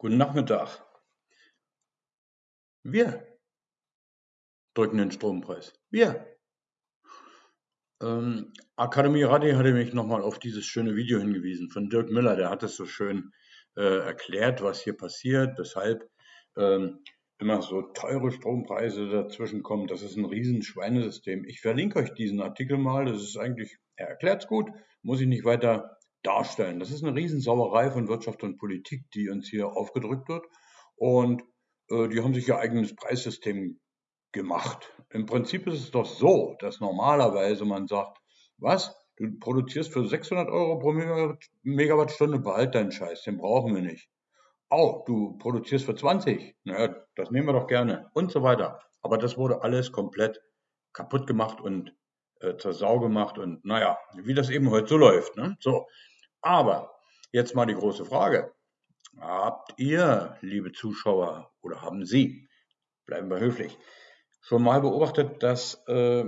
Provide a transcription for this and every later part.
Guten Nachmittag. Wir drücken den Strompreis. Wir. Ähm, Akademie Radi hatte mich nochmal auf dieses schöne Video hingewiesen von Dirk Müller. Der hat es so schön äh, erklärt, was hier passiert, weshalb ähm, immer so teure Strompreise dazwischen kommen. Das ist ein riesen Schweinesystem. Ich verlinke euch diesen Artikel mal. Das ist eigentlich, er erklärt es gut, muss ich nicht weiter darstellen. Das ist eine Riesensauerei von Wirtschaft und Politik, die uns hier aufgedrückt wird. Und äh, die haben sich ihr eigenes Preissystem gemacht. Im Prinzip ist es doch so, dass normalerweise man sagt, was? Du produzierst für 600 Euro pro Megawattstunde, behalt deinen Scheiß, den brauchen wir nicht. Oh, du produzierst für 20, naja, das nehmen wir doch gerne und so weiter. Aber das wurde alles komplett kaputt gemacht und äh, zur Sau gemacht und naja, wie das eben heute so läuft. Ne? So, aber jetzt mal die große Frage. Habt ihr, liebe Zuschauer, oder haben Sie, bleiben wir höflich, schon mal beobachtet, dass äh,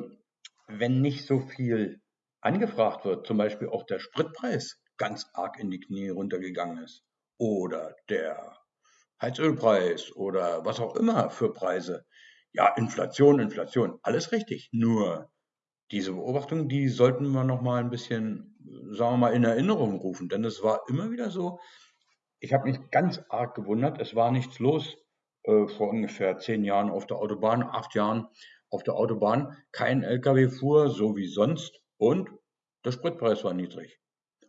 wenn nicht so viel angefragt wird, zum Beispiel auch der Spritpreis ganz arg in die Knie runtergegangen ist oder der Heizölpreis oder was auch immer für Preise. Ja, Inflation, Inflation, alles richtig. Nur diese Beobachtung, die sollten wir noch mal ein bisschen, sagen wir mal, in Erinnerung rufen, denn es war immer wieder so, ich habe mich ganz arg gewundert, es war nichts los äh, vor ungefähr zehn Jahren auf der Autobahn, acht Jahren auf der Autobahn, kein LKW fuhr, so wie sonst und der Spritpreis war niedrig.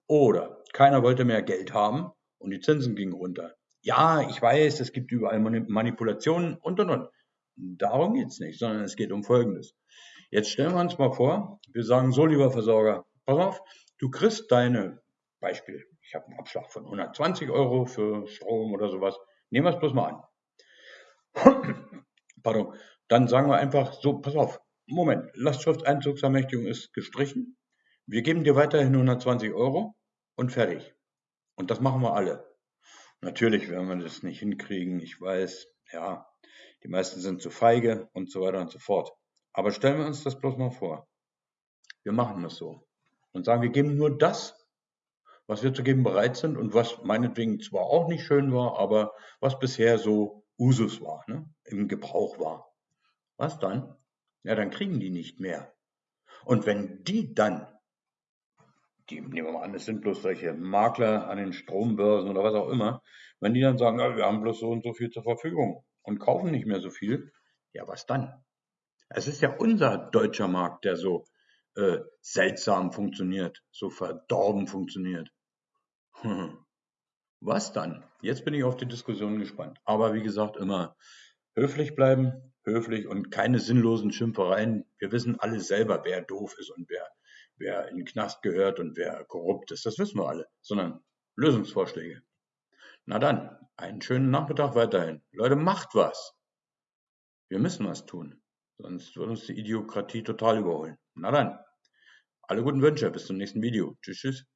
Oder keiner wollte mehr Geld haben und die Zinsen gingen runter. Ja, ich weiß, es gibt überall Manipulationen und und und. Darum geht es nicht, sondern es geht um Folgendes. Jetzt stellen wir uns mal vor, wir sagen so, lieber Versorger, pass auf, du kriegst deine, Beispiel, ich habe einen Abschlag von 120 Euro für Strom oder sowas, nehmen wir es bloß mal an. Pardon, dann sagen wir einfach so, pass auf, Moment, Lastschrifteinzugsermächtigung ist gestrichen, wir geben dir weiterhin 120 Euro und fertig. Und das machen wir alle. Natürlich werden wir das nicht hinkriegen, ich weiß, ja, die meisten sind zu feige und so weiter und so fort. Aber stellen wir uns das bloß mal vor. Wir machen das so und sagen, wir geben nur das, was wir zu geben bereit sind und was meinetwegen zwar auch nicht schön war, aber was bisher so Usus war, ne? im Gebrauch war. Was dann? Ja, dann kriegen die nicht mehr. Und wenn die dann, die nehmen wir mal an, es sind bloß solche Makler an den Strombörsen oder was auch immer, wenn die dann sagen, ja, wir haben bloß so und so viel zur Verfügung und kaufen nicht mehr so viel, ja, was dann? Es ist ja unser deutscher Markt, der so äh, seltsam funktioniert, so verdorben funktioniert. Hm. Was dann? Jetzt bin ich auf die Diskussion gespannt. Aber wie gesagt, immer höflich bleiben, höflich und keine sinnlosen Schimpfereien. Wir wissen alle selber, wer doof ist und wer, wer in den Knast gehört und wer korrupt ist. Das wissen wir alle, sondern Lösungsvorschläge. Na dann, einen schönen Nachmittag weiterhin. Leute, macht was. Wir müssen was tun. Sonst wird uns die Idiokratie total überholen. Na dann, alle guten Wünsche, bis zum nächsten Video. Tschüss, tschüss.